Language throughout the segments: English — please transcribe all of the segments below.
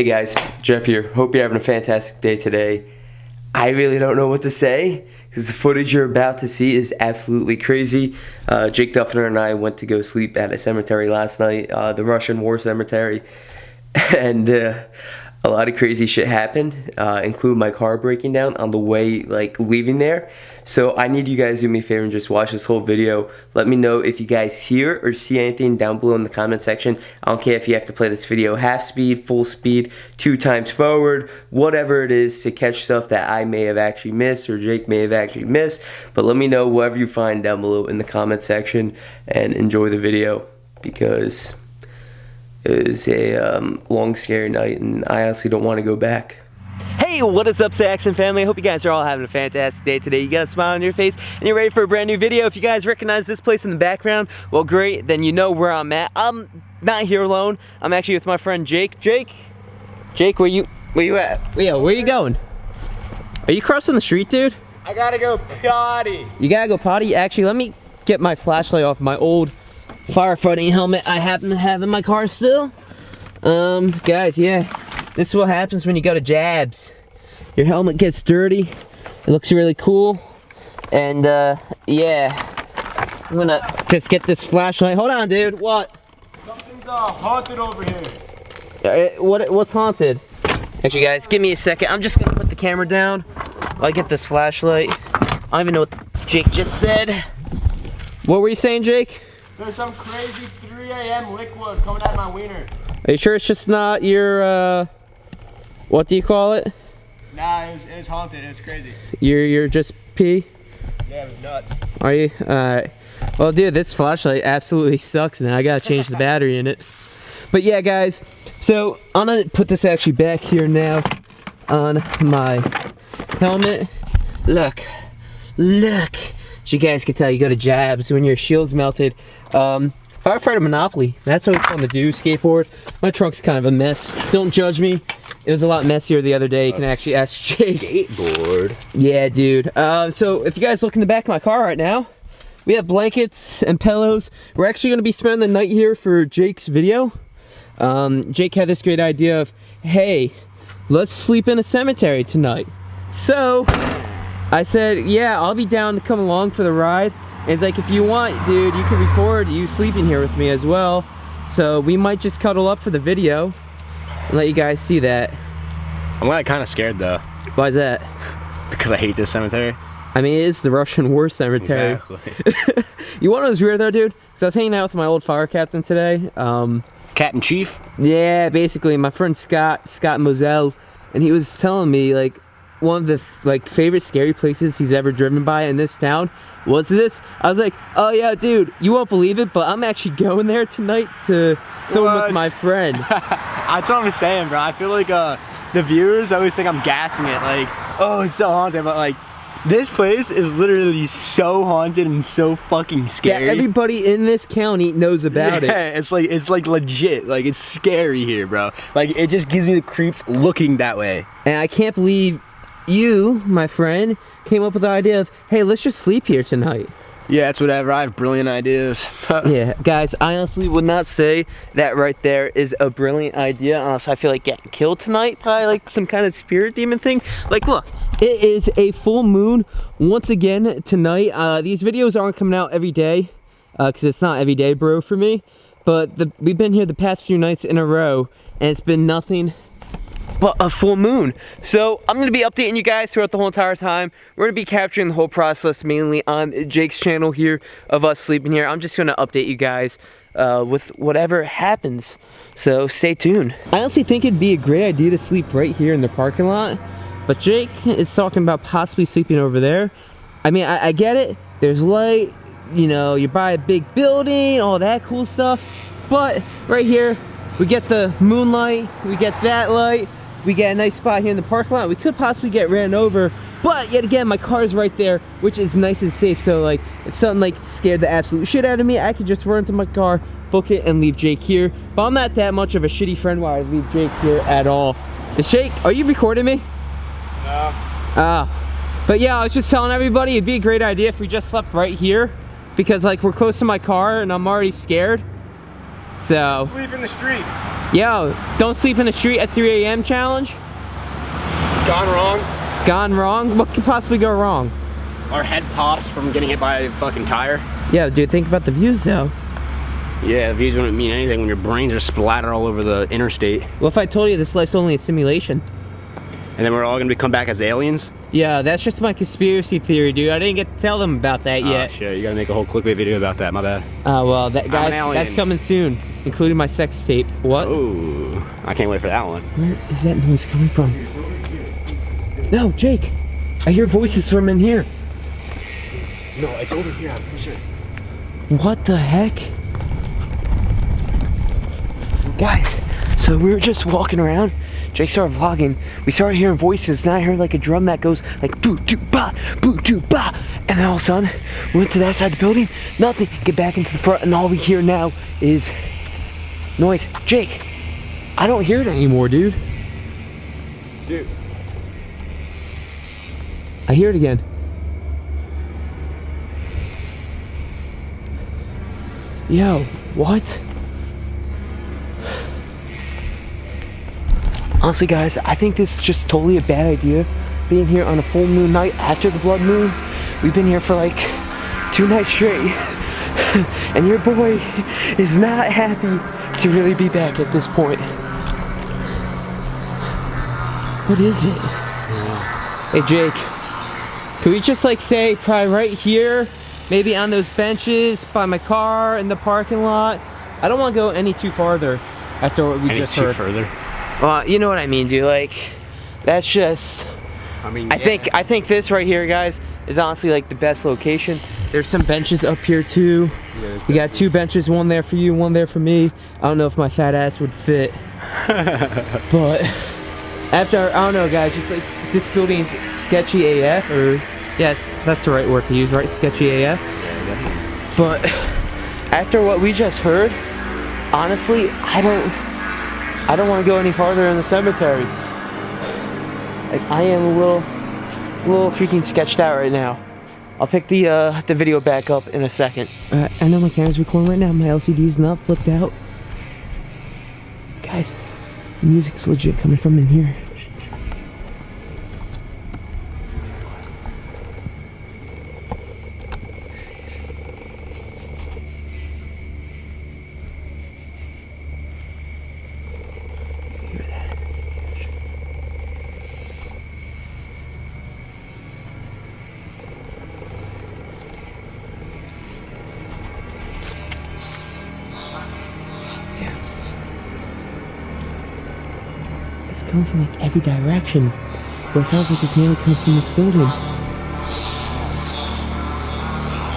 Hey guys, Jeff here. Hope you're having a fantastic day today. I really don't know what to say because the footage you're about to see is absolutely crazy. Uh, Jake Duffner and I went to go sleep at a cemetery last night, uh, the Russian War Cemetery, and uh, a lot of crazy shit happened, uh, include my car breaking down on the way, like, leaving there. So I need you guys to do me a favor and just watch this whole video. Let me know if you guys hear or see anything down below in the comment section. I don't care if you have to play this video half speed, full speed, two times forward, whatever it is to catch stuff that I may have actually missed or Jake may have actually missed. But let me know whatever you find down below in the comment section and enjoy the video because it was a um, long, scary night, and I honestly don't want to go back. Hey, what is up, Saxon family? I hope you guys are all having a fantastic day today. You got a smile on your face, and you're ready for a brand new video. If you guys recognize this place in the background, well, great, then you know where I'm at. I'm not here alone. I'm actually with my friend Jake. Jake? Jake, where you, where you at? Yeah, where you going? Are you crossing the street, dude? I gotta go potty. You gotta go potty? Actually, let me get my flashlight off my old firefighting helmet I happen to have in my car still. Um, guys, yeah, this is what happens when you go to jabs. Your helmet gets dirty. It looks really cool. And, uh, yeah. I'm gonna just get this flashlight. Hold on, dude. What? Something's uh, haunted over here. Uh, what? What's haunted? Actually, guys, give me a second. I'm just gonna put the camera down. while I get this flashlight. I don't even know what Jake just said. What were you saying, Jake? There's some crazy 3 a.m. liquid coming out of my wiener. Are you sure it's just not your, uh, what do you call it? Nah, it was, it was haunted. It was crazy. You're, you're just pee? Yeah, it was nuts. Are you? Alright. Well, dude, this flashlight absolutely sucks now. I gotta change the battery in it. But yeah, guys, so I'm gonna put this actually back here now on my helmet. Look, look. As you guys can tell, you go to jabs when your shield's melted. Um, Firefighter Monopoly, that's what it's fun to do, skateboard. My trunk's kind of a mess. Don't judge me. It was a lot messier the other day. You can actually ask Jake. Skateboard. Yeah, dude. Uh, so if you guys look in the back of my car right now, we have blankets and pillows. We're actually gonna be spending the night here for Jake's video. Um, Jake had this great idea of, hey, let's sleep in a cemetery tonight. So I said, yeah, I'll be down to come along for the ride. And he's like, if you want, dude, you can record you sleeping here with me as well. So we might just cuddle up for the video let you guys see that. I'm like kind of scared though Why is that? because I hate this cemetery. I mean, it is the Russian war cemetery. Exactly. you want to know what's weird though, dude? Because I was hanging out with my old fire captain today. Um, Captain Chief. yeah, basically, my friend Scott, Scott Moselle, and he was telling me like one of the like favorite scary places he's ever driven by in this town was this. I was like, oh yeah, dude, you won't believe it, but I'm actually going there tonight to film with my friend. That's what I'm saying, bro. I feel like uh, the viewers always think I'm gassing it, like, oh, it's so haunted, but like, this place is literally so haunted and so fucking scary. yeah, everybody in this county knows about yeah, it. it's like it's like legit. Like it's scary here, bro. Like it just gives me the creeps looking that way. And I can't believe you, my friend, came up with the idea of, hey, let's just sleep here tonight. Yeah, it's whatever. I have brilliant ideas. yeah, guys, I honestly would not say that right there is a brilliant idea unless I feel like getting killed tonight by like some kind of spirit demon thing. Like, look, it is a full moon once again tonight. Uh, these videos aren't coming out every day because it's not every day, bro, for me. But the, we've been here the past few nights in a row and it's been nothing but a full moon. So I'm gonna be updating you guys throughout the whole entire time. We're gonna be capturing the whole process mainly on Jake's channel here of us sleeping here. I'm just gonna update you guys uh, with whatever happens. So stay tuned. I honestly think it'd be a great idea to sleep right here in the parking lot. But Jake is talking about possibly sleeping over there. I mean, I, I get it. There's light, you know, you're by a big building, all that cool stuff. But right here, we get the moonlight, we get that light, we get a nice spot here in the parking lot. We could possibly get ran over, but yet again, my car is right there, which is nice and safe. So like, if something like scared the absolute shit out of me, I could just run to my car, book it, and leave Jake here. But I'm not that much of a shitty friend where I leave Jake here at all. Is Jake, are you recording me? No. Ah. but yeah, I was just telling everybody it'd be a great idea if we just slept right here because like we're close to my car and I'm already scared. So, Sleep in the street. Yo, don't sleep in the street at 3 a.m. challenge. Gone wrong. Gone wrong? What could possibly go wrong? Our head pops from getting hit by a fucking tire. Yo, dude, think about the views though. Yeah, views wouldn't mean anything when your brains are splattered all over the interstate. Well, if I told you this life's only a simulation? And then we're all gonna be come back as aliens? Yeah, that's just my conspiracy theory, dude. I didn't get to tell them about that Oh yet. shit, you gotta make a whole clickbait video about that, my bad. Uh, well, that guys, that's coming soon, including my sex tape. What? Ooh, I can't wait for that one. Where is that noise coming from? No, Jake. I hear voices from in here. No, it's over here, I'm pretty sure. What the heck? Guys, so we were just walking around. Jake started vlogging. We started hearing voices, and I heard like a drum that goes like boo doo ba, boo doo ba. And then all of a sudden, we went to that side of the building, nothing. Get back into the front, and all we hear now is noise. Jake, I don't hear it anymore, dude. Dude. I hear it again. Yo, what? Honestly, guys, I think this is just totally a bad idea. Being here on a full moon night after the blood moon. We've been here for like two nights straight. and your boy is not happy to really be back at this point. What is it? Hey, Jake. can we just like say probably right here, maybe on those benches by my car in the parking lot? I don't want to go any too farther after what we Any just too heard. further. Well, you know what I mean, dude. Like, that's just. I mean, I think I think this right here, guys, is honestly like the best location. There's some benches up here too. We got two benches, one there for you, one there for me. I don't know if my fat ass would fit, but after I don't know, guys, just like this building's sketchy AF, or yes, that's the right word to use, right? Sketchy AF. But after what we just heard, honestly, I don't. I don't want to go any farther in the cemetery. Like I am a little, a little freaking sketched out right now. I'll pick the uh, the video back up in a second. Uh, I know my camera's recording right now. My LCD's not flipped out. Guys, music's legit coming from in here. Every direction. But it sounds like it's mainly coming from this building.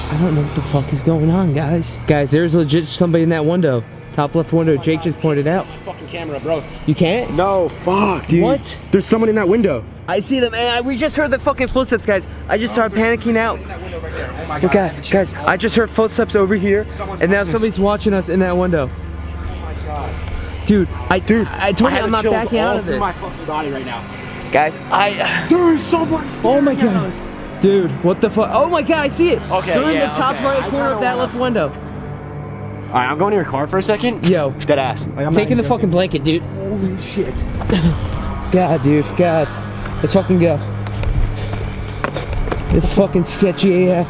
I don't know what the fuck is going on, guys. Guys, there's legit somebody in that window. Top left window, Jake just pointed out. My fucking camera, bro. You can't? No, fuck, dude. What? There's someone in that window. I see them, and I, we just heard the fucking footsteps, guys. I just started panicking out. In that right there. Oh my Look at, guys, I just heard footsteps over here, Someone's and now watching us. somebody's watching us in that window. Oh my god. Dude, I, dude, I told you have I'm not chills backing all out of through this. my fucking body right now. Guys, I, There is someone. oh my god. us. Dude, what the fuck? Oh my god, I see it. Okay, They're in yeah, the top okay. right corner of that left window. All right, I'm going to your car for a second. Yo, Dead ass. Like, I'm taking the even fucking blanket, dude. Holy shit. God, dude, God. Let's fucking go. This fucking sketchy AF.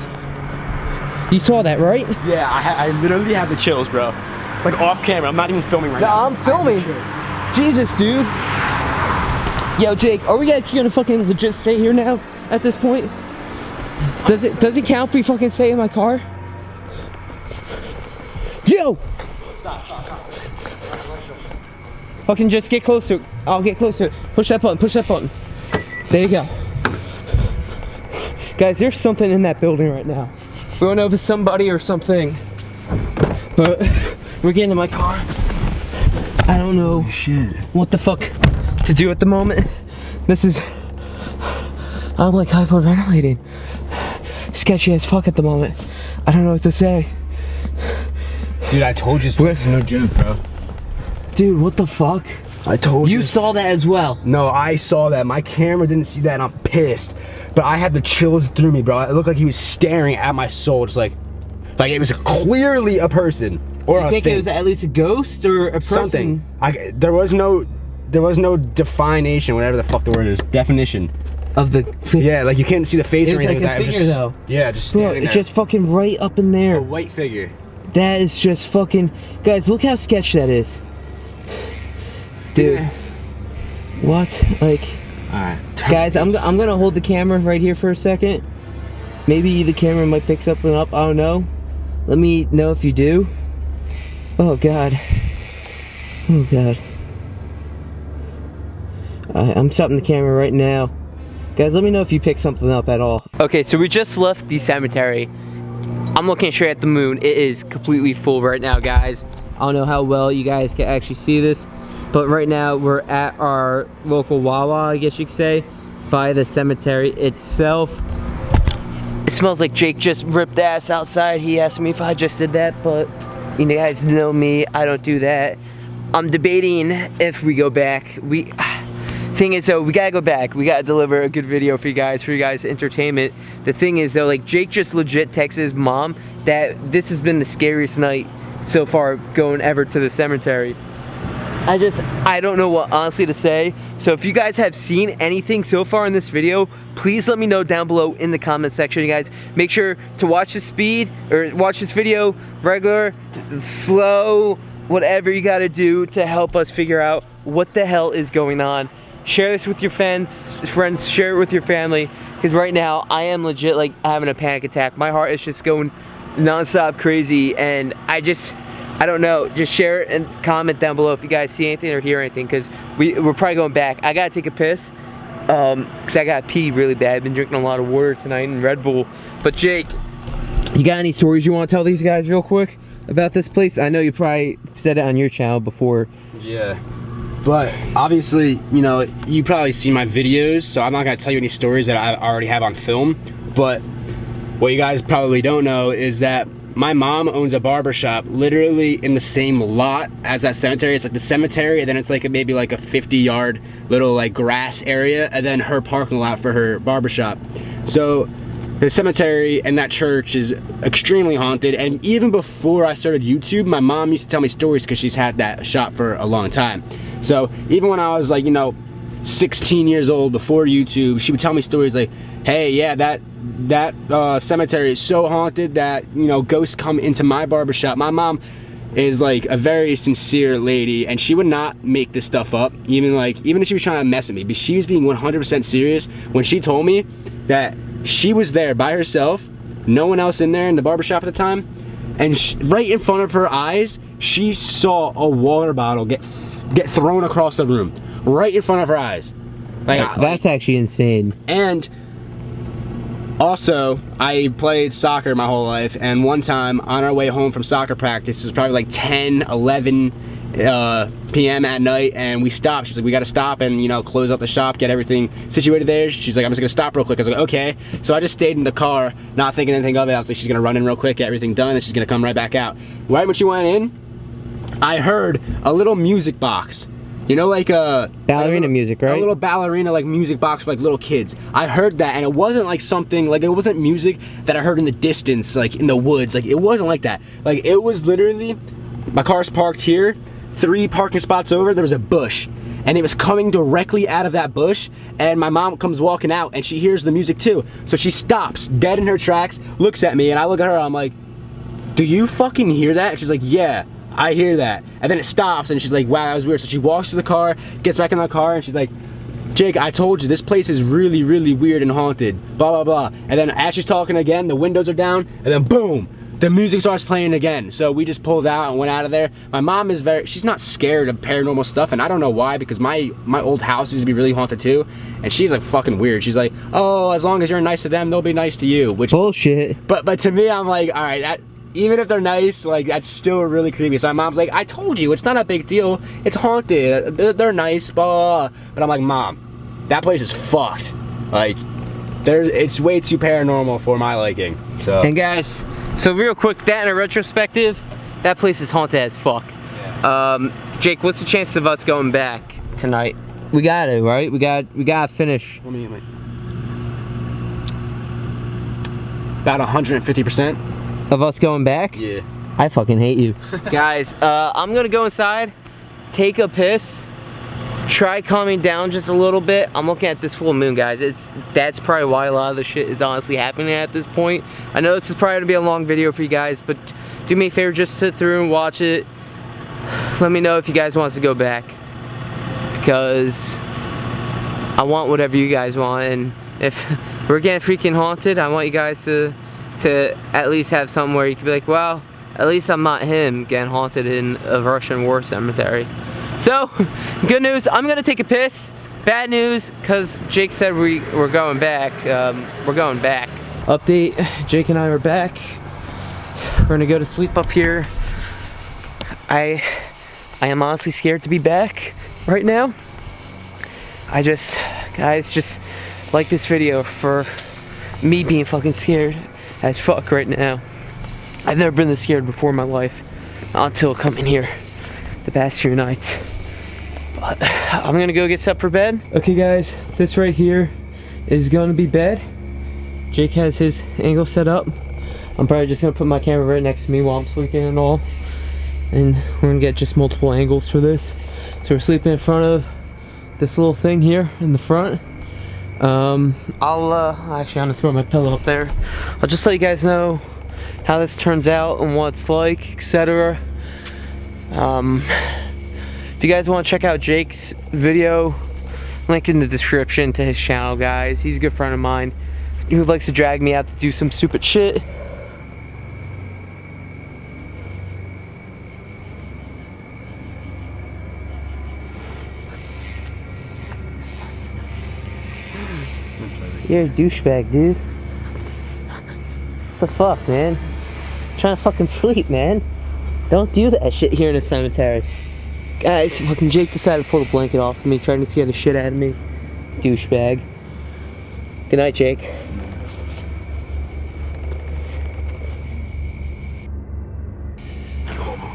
You saw that, right? Yeah, I, I literally have the chills, bro. Like off camera. I'm not even filming right now. I'm filming. Jesus, dude. Yo, Jake, are we actually gonna fucking legit stay here now at this point? Does it does it count if we fucking stay in my car? Yo! Fucking just get closer. I'll get closer. Push that button, push that button. There you go. Guys, there's something in that building right now. We don't know if it's somebody or something. But we're getting in my car. I don't know Shit. what the fuck to do at the moment. This is I'm like hyperventilating. Sketchy as fuck at the moment. I don't know what to say. Dude, I told you this place is no joke, bro. Dude, what the fuck? I told you. You saw that as well. No, I saw that. My camera didn't see that, and I'm pissed. But I had the chills through me, bro. It looked like he was staring at my soul, just like, like it was clearly a person. Or you think thing. it was at least a ghost or a person? something. I, there was no, there was no definition, whatever the fuck the word is, definition. of the. Yeah, like you can't see the face It or anything like a like that. Figure, just, though. Yeah, just Bro, standing it's there. just fucking right up in there. a white figure. That is just fucking. Guys, look how sketch that is. Dude. Yeah. What? Like, All right, guys, I'm, I'm gonna hold the camera right here for a second. Maybe the camera might pick something up. I don't know. Let me know if you do. Oh, God. Oh, God. I, I'm stopping the camera right now. Guys, let me know if you pick something up at all. Okay, so we just left the cemetery. I'm looking straight at the moon. It is completely full right now, guys. I don't know how well you guys can actually see this, but right now we're at our local Wawa, I guess you could say, by the cemetery itself. It smells like Jake just ripped ass outside. He asked me if I just did that, but you guys know me, I don't do that. I'm debating if we go back. We thing is though, we gotta go back. We gotta deliver a good video for you guys, for you guys' entertainment. The thing is though, like Jake just legit texted his mom that this has been the scariest night so far going ever to the cemetery. I just, I don't know what honestly to say. So if you guys have seen anything so far in this video, please let me know down below in the comment section, you guys. Make sure to watch the speed, or watch this video regular, slow, whatever you gotta do to help us figure out what the hell is going on. Share this with your friends, friends, share it with your family, because right now I am legit like having a panic attack. My heart is just going non-stop crazy, and I just, I don't know. Just share it and comment down below if you guys see anything or hear anything, because we, we're probably going back. I gotta take a piss, um, because I got pee really bad. I've been drinking a lot of water tonight and Red Bull. But Jake, you got any stories you want to tell these guys real quick about this place? I know you probably said it on your channel before. Yeah. But obviously, you know, you probably see my videos, so I'm not gonna tell you any stories that I already have on film. But what you guys probably don't know is that my mom owns a barber shop literally in the same lot as that cemetery. It's like the cemetery, and then it's like maybe like a 50 yard little like grass area, and then her parking lot for her barber shop. So the cemetery and that church is extremely haunted and even before I started YouTube my mom used to tell me stories because she's had that shop for a long time so even when I was like you know 16 years old before YouTube she would tell me stories like hey yeah that that uh, cemetery is so haunted that you know ghosts come into my barbershop. My mom is like a very sincere lady and she would not make this stuff up even like even if she was trying to mess with me but she was being 100% serious when she told me that she was there by herself no one else in there in the barbershop at the time and sh right in front of her eyes she saw a water bottle get get thrown across the room right in front of her eyes like, That's actually insane. and also, I played soccer my whole life, and one time on our way home from soccer practice, it was probably like 10, 11 uh, p.m. at night, and we stopped. She's like, we gotta stop and, you know, close up the shop, get everything situated there. She's like, I'm just gonna stop real quick. I was like, okay. So I just stayed in the car, not thinking anything of it. I was like, she's gonna run in real quick, get everything done, and she's gonna come right back out. Right when she went in, I heard a little music box. You know, like a Ballerina a little- music, right? A little ballerina like music box for like little kids. I heard that and it wasn't like something like it wasn't music that I heard in the distance, like in the woods. Like it wasn't like that. Like it was literally my car's parked here, three parking spots over, there was a bush. And it was coming directly out of that bush, and my mom comes walking out and she hears the music too. So she stops dead in her tracks, looks at me, and I look at her, I'm like, do you fucking hear that? And she's like, yeah, I hear that. And then it stops and she's like, wow, that was weird. So she walks to the car, gets back in the car, and she's like, Jake, I told you, this place is really, really weird and haunted, blah, blah, blah. And then as she's talking again, the windows are down, and then boom, the music starts playing again. So we just pulled out and went out of there. My mom is very, she's not scared of paranormal stuff, and I don't know why, because my, my old house used to be really haunted too, and she's like fucking weird. She's like, oh, as long as you're nice to them, they'll be nice to you, which Bullshit. but but to me, I'm like, all right, that even if they're nice, like that's still really creepy. So my mom's like, I told you, it's not a big deal. It's haunted. They're, they're nice, blah. But I'm like, mom, that place is fucked. Like, there's it's way too paranormal for my liking. So And guys, so real quick, that in a retrospective, that place is haunted as fuck. Um, Jake, what's the chance of us going back tonight? We got to, right? We got we got to finish. let me, let me- about 150 percent. Of us going back? Yeah. I fucking hate you. Guys, uh, I'm gonna go inside, take a piss, try calming down just a little bit. I'm looking at this full moon, guys. It's That's probably why a lot of the shit is honestly happening at this point. I know this is probably gonna be a long video for you guys, but do me a favor, just sit through and watch it. Let me know if you guys want to go back. Because I want whatever you guys want, and if we're getting freaking haunted, I want you guys to to at least have something where you can be like, well, at least I'm not him getting haunted in a Russian war cemetery. So, good news, I'm gonna take a piss. Bad news, because Jake said we, we're going back. Um, we're going back. Update, Jake and I are back. We're gonna go to sleep up here. I, I am honestly scared to be back right now. I just, guys, just like this video for me being fucking scared as fuck right now. I've never been this scared before in my life until coming here the past few nights. But I'm gonna go get set for bed. Okay guys, this right here is gonna be bed. Jake has his angle set up. I'm probably just gonna put my camera right next to me while I'm sleeping and all. And we're gonna get just multiple angles for this. So we're sleeping in front of this little thing here in the front. Um, I'll, uh, actually I'm gonna throw my pillow up there. I'll just let you guys know how this turns out and what it's like, etc. Um, if you guys want to check out Jake's video, link in the description to his channel, guys. He's a good friend of mine who likes to drag me out to do some stupid shit. You're a douchebag, dude. What the fuck, man? I'm trying to fucking sleep, man. Don't do that shit here in a cemetery. Guys, fucking Jake decided to pull the blanket off of me, trying to scare the shit out of me. Douchebag. Good night, Jake.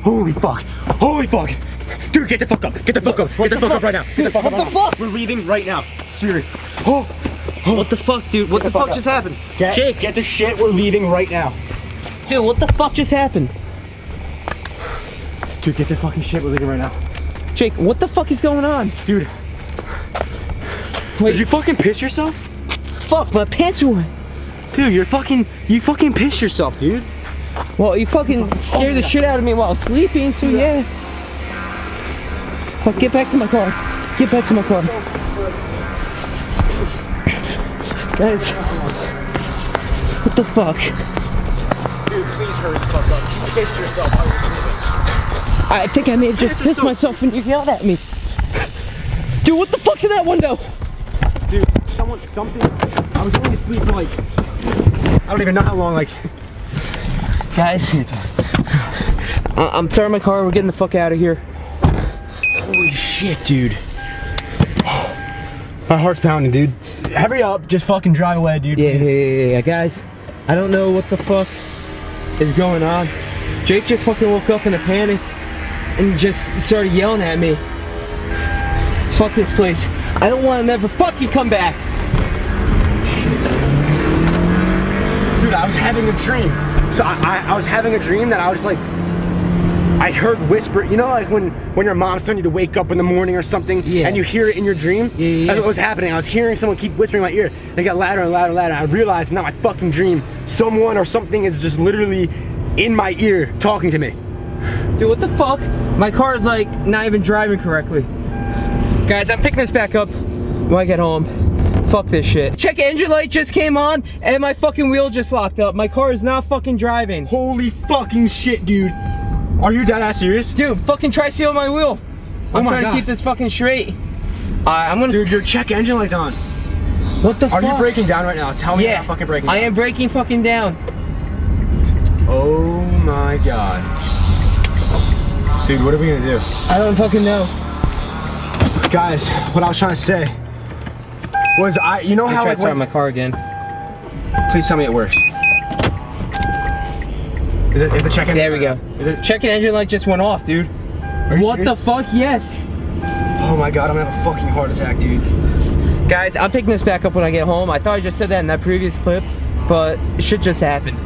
Holy fuck! Holy fuck! Dude, get the fuck up! Get the fuck up! Get the, fuck up right now! Get the fuck what up the right now. fuck? We're leaving right now. Serious. Oh, What the fuck, dude? What the, fuck fuck just happened? get, Jake, get the shit. We're leaving right now. dude, what the fuck just happened? Dude, get the fucking shit. We're leaving right now. Jake, what the fuck is going on? Dude. Wait. Did you fucking piss yourself? Fuck, my pants are wet. Dude, you're fucking, you fucking pissed yourself, dude. Well, you fucking scared the shit out of me while sleeping, so yeah. Fuck, get back to my car. Get back to my car. Guys. What the fuck? Dude, please hurry the fuck up. You pissed yourself while you were sleeping. I think I may have just Pissed yourself. myself when you yelled at me. Dude, what the fuck's in that window? Dude, someone, something. I was only asleep for like, I don't even know how long. Like, Guys, I- I'm starting my car. We're getting the fuck out of here. holy shit, dude. My heart's pounding, dude. Hurry up, just fucking drive away, dude. Yeah, yeah, yeah, yeah, guys. I don't know what the fuck is going on. Jake just fucking woke up in a panic and just started yelling at me. Fuck this place. I don't want to never fucking come back. Dude, I was having a dream. So I, I, I was having a dream that I was like, I heard whisper. You know, like when when your mom's telling you to wake up in the morning or something, Yeah. and you hear it in your dream. Yeah, yeah, That's what was happening. I was hearing someone keep whispering in my ear. They got louder and louder and louder. I realized not my fucking dream. Someone or something is just literally in my ear talking to me. Dude, what the fuck? My car is like not even driving correctly. Guys, I'm picking this back up when I get home. Fuck this shit. Check engine light just came on and my fucking wheel just locked up. My car is not fucking driving. Holy fucking shit, dude. Are you dead ass serious? Dude, fucking try sealing my wheel. I'm my trying God. to keep this fucking straight. Uh, I'm gonna. Dude, your check engine light's on. what the Are fuck? you breaking down right now? Tell me Yeah, you're not fucking breaking I am breaking fucking down. Oh my god. Dude, what are we gonna do? I don't fucking know. Guys, what I was trying to say was I, you know Let's how try like my car again. please tell me it works. Is it, is the check engine? There we go. Is it, Checking engine light just went off, dude. are you What the fuck? Yes. Oh my god, I'm gonna have a fucking heart attack, dude. Guys, I'm picking this back up when I get home. I thought I just said that in that previous clip, but it shit just happened.